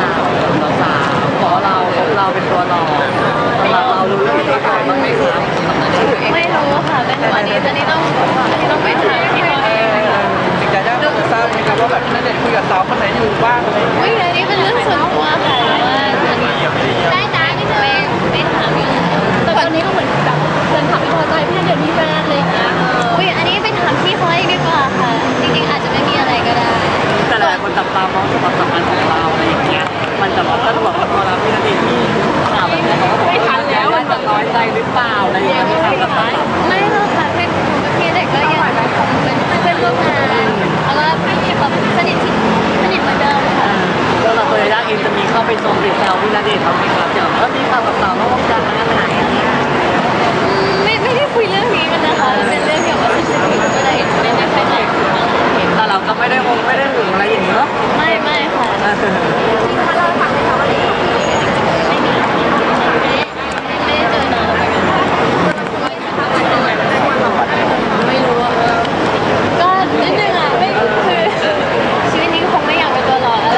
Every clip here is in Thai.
าวสาวๆขอเราเราเป็นตัวหลอกเราเรารู้เรื่องนี้ก่อนบ้างไหมครับ ไม่รู้ค่ะเป็นอันนี้จะนี่ต้องอันนี้ต้องไปถามพี่ ว่าจะน้อยใจหรือเปล่าอะไรอย่างเงี้ยมีข่าวกับเราไม่หรอกค่ะเป็นผมกับพี่ณเดชน์ก็ยังเป็นเพื่อนร่วมงานแล้วก็แบบสนิทที่สนิทเหมือนเดิมค่ะแล้วเราตัวยาย่าเองจะมีเข้าไปชมหรือแซวพี่ณเดชน์เขาไหมครับเดี๋ยวก็มีข่าวกับสาวนอกวงการมางานไหนไม่ไม่ได้คุยเรื่องนี้กันนะคะเป็นเรื่องเกี่ยวกับเศรษฐกิจก็เลยไม่ได้ค่อยได้คุยเรื่องนี้แต่เราก็ไม่ได้งงไม่ได้หึงอะไรอย่างเงี้ยเนาะไม่ไม่ค่ะถ้าเราฟังในเขาอะไรไม่มีไม่ได้เจอนานแล้วไม่รู้อะก็นิดนึงอะไม่คือชีวิตนี้คงไม่อยากเป็นตัวหลอกอะไร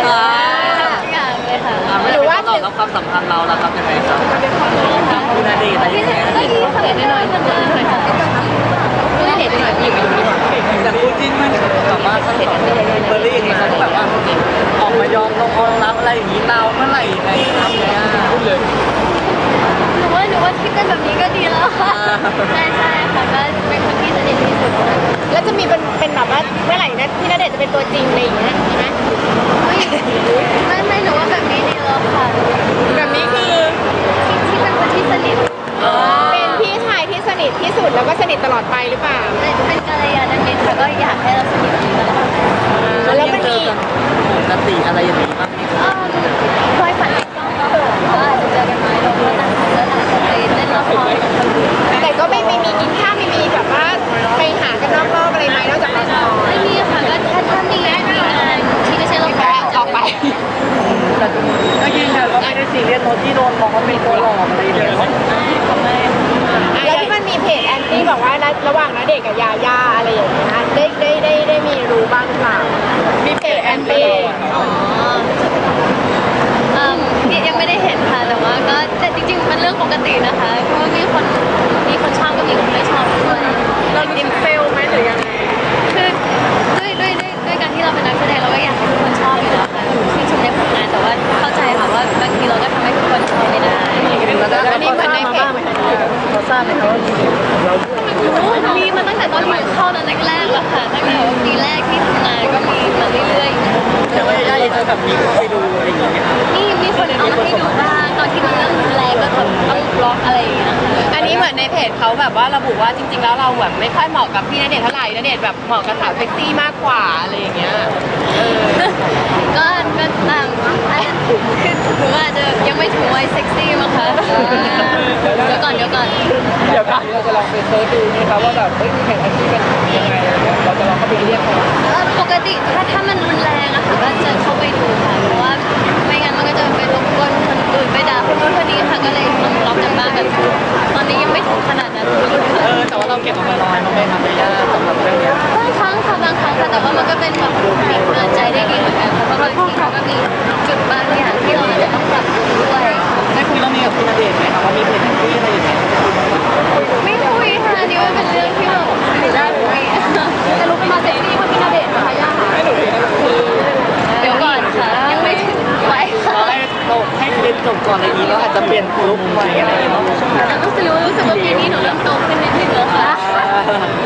ทุกอย่างเลยค่ะ หรือว่าเราแล้วความสัมพันธ์เราเราทำยังไงครับพี่ณเดชน์อะไรอ ที่ ย่างเงี้ย ก็ที่ทำเด็ดน้อยๆทำเด็ดน้อยๆค่ะไม่เด็ดน้อยๆอยู่อยู่ แต่คู่จิ้นมันแบบว่าเขาเห็นเบอร์รี่อย่างเงี้ยเขาก็แบบว่าออกมายอมลงออนรับอะไรอย่างงี้ เราเมื่อไหร่ยังไงครับเนี่ยพูดเลย หนูว่าหนูว่าที่เป็นแบบนี้ก็ดีแล้วค่ะใช่ใช่ค่ะก็เป็นคนที่สนิทที่สุดแล้วจะมีเป็นเป็นแบบว่าเมื่อไหร่นะพี่ณเดชน์จะเป็นตัวจริงอะไรอย่างเงี้ยใช่ไหมไม่ไม่หนูว่าแบบนี้ดีแล้วค่ะแบบนี้คือที่ที่เป็นคนที่สนิทเป็นพี่ชายที่สนิทที่สุดแล้วก็สนิทตลอดไปหรือเปล่า เป็นเป็นกัลยาณมิตร ว่าไม่ได้ซีเรียสโนที่โดนมองว่าเป็นตัวหลอกอะไรอย่างเงี้ยไม่แล้วที่มันมีเพจแอนตี้บอกว่าระหว่างณเดชน์กับยาย่าอะไรอย่างเงี้ยได้ได้ได้ได้มีรู้บ้างหรือเปล่ามีเพจแอนตี้อ๋อเอิ่มยังไม่ได้เห็นค่ะแต่ว่าก็แต่จริงๆมันเรื่องปกตินะคะเพราะว่ามีคนมีคนชอบก็มีคนไม่ชอบด้วยเราดิม fail ไหมหรือยังไง มีมาตั้งแต่ตอนที่เข้าตอนแรกๆแล้วค่ะ ตั้งแต่ปีแรกที่ทำงานก็มีมาเรื่อยๆแต่ว่าย่าเจะแบบมีไปดูอะไรอย่างเงี้ยไหมคะมีมีคนเอามาให้ดูบ้างตอนที่มันเริ่มแรงก็แบบต้องบล็อกอะไรอย่างเงี้ยอันนี้เหมือนในเพจเขาแบบว่าระบุว่าจริง ๆ แล้วเราแบบไม่ค่อยเหมาะกับพี่ณเดชน์เท่าไหร่ณเดชน์แบบเหมาะกับสาวเซ็กซี่มากกว่าอะไรอย่างเงี้ยก็ก็ตามคือหนูอาจจะยังไม่ถึงวัยเซ็กซี่มั้งคะ ก่อนเดี๋ยวก่อนเดี๋ยวก่อนเราจะลองไปเซิร์ชดูนะครับว่าแบบเฮ้ยมีเพจอาชีพเป็นยังไงอะไรเงี้ยเราจะลองเข้าไปเรียกเขาเอ่อปกติถ้าถ้ามันรุนแรงอะค่ะก็จะเข้าไปดูค่ะเพราะว่าไม่งั้นมันก็จะไปรบกวนคนอื่นไปด่าคนนู้นคนนี้ค่ะก็เลยต้องบล็อกกันบ้างแบบตอนนี้ยังไม่ถึงขนาดนั้น เออแต่ว่าเราเก็บออกมาน้อยมันไม่ทำให้ย่าสำหรับเรื่องเนี้ยบางครั้งค่ะบางครั้งค่ะแต่ว่ามันก็เป็นแบบมีกำลังใจได้ดีเหมือนกันเพราะบางทีเขาก็มีจุดบางอย่างที่เราอาจจะต้องปรับปรุงด้วยได้คุยเรื่องนี้กับพี่ณเดชน์ไหมครับ ให้เรียนจบก่อนในนี้แล้วอาจจะเปลี่ยนลุคใหม่อะไรอย่างเงี้ยเนาะแต่รู้สึกรู้สึกว่าปีนี้หนูเริ่มโตขึ้นนิดนึงแล้วค่ะ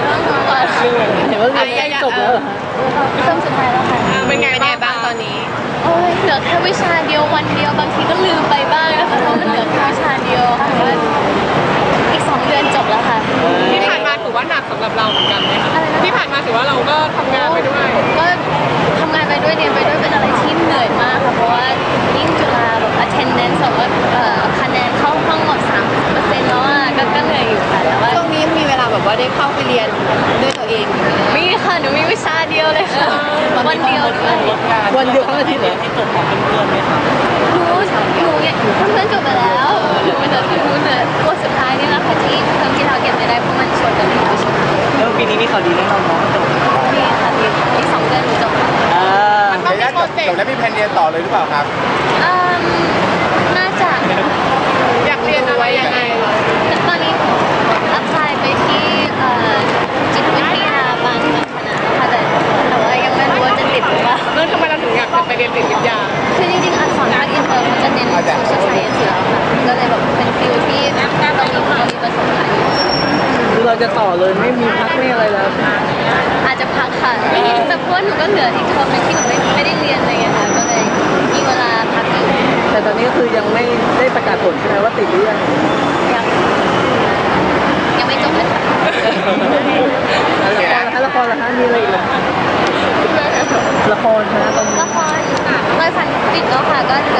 เริ่มโตกว่าเห็นว่าเรียนใกล้จบแล้วเหรอเริ่มสุดท้ายแล้วค่ะเป็นไงบ้างตอนนี้โอ้ยเหลือแค่วิชาเดียววันเดียวบางทีก็ลืมไปบ้างนะคะเพราะมันเหลือแค่วิชาเดียวค่ะว่าอีกสองเดือนจบแล้วค่ะที่ผ่านมาถือว่าหนักสำหรับเราเหมือนกันไหมคะอะไรนะที่ผ่านมาถือว่าเรา ได้เข้าไปเรียนด้วยตัวเองมีค่ะหนูมีวิชาเดียวเลยค่ะวันเดียวด้วยวันเดียวทั้งอาทิตย์เหรอให้จบของเพื่อนๆไหมครับหนูหนูเนี่ยเพื่อนๆจบไปแล้วหนูเหลือหนูเหลือตัวสุดท้ายนี่แหละค่ะที่เพิ่มที่เราเก็บไม่ได้เพราะมันชนกันเลยใช่ไหมแล้วปีนี้มีข่าวดีแน่นอนเนาะจบนี่ค่ะอีกอีกสองเดือนหนูจบอ่าต้องมีโชจบแล้วมีแผนเรียนต่อเลยหรือเปล่าครับเอ่มน่าจะอยากเรียนอะไรยังไงตอนนี้ apply ไป ที่เอ่อจิตวิทยาบางบางคณะค่ะแต่แต่ว่ายังไม่รู้ว่าจะติดหรือเปล่าเรื่องทำไมเราถึงอยากจะไปเรียนจิตวิทยาคือจริงๆอักษรภาคอินเตอร์มันจะเน้น social science อยู่แล้วค่ะก็เลยแบบเป็น field ที่เรามีเรามีประสบการณ์อยู่คือเราจะต่อเลยไม่มีพักไม่อะไรแล้วอาจจะพักค่ะแต่เพราะว่าหนูก็เหลืออีกเทอมหนึงที่หนูไม่ไม่ได้เรียนอะไรเงี้ยค่ะก็เลยมีเวลาพักอยู่แต่ตอนนี้ก็คือยังไม่ได้ประกาศผลใช่ไหมว่าติดหรือยัง ยังยังไม่จบเลยค่ะ แล้วละครละครละคะมีอะไรอีกไหมละครนะตอนนี้ละครเลยฝันปิดแล้วค่ะก็เหลือ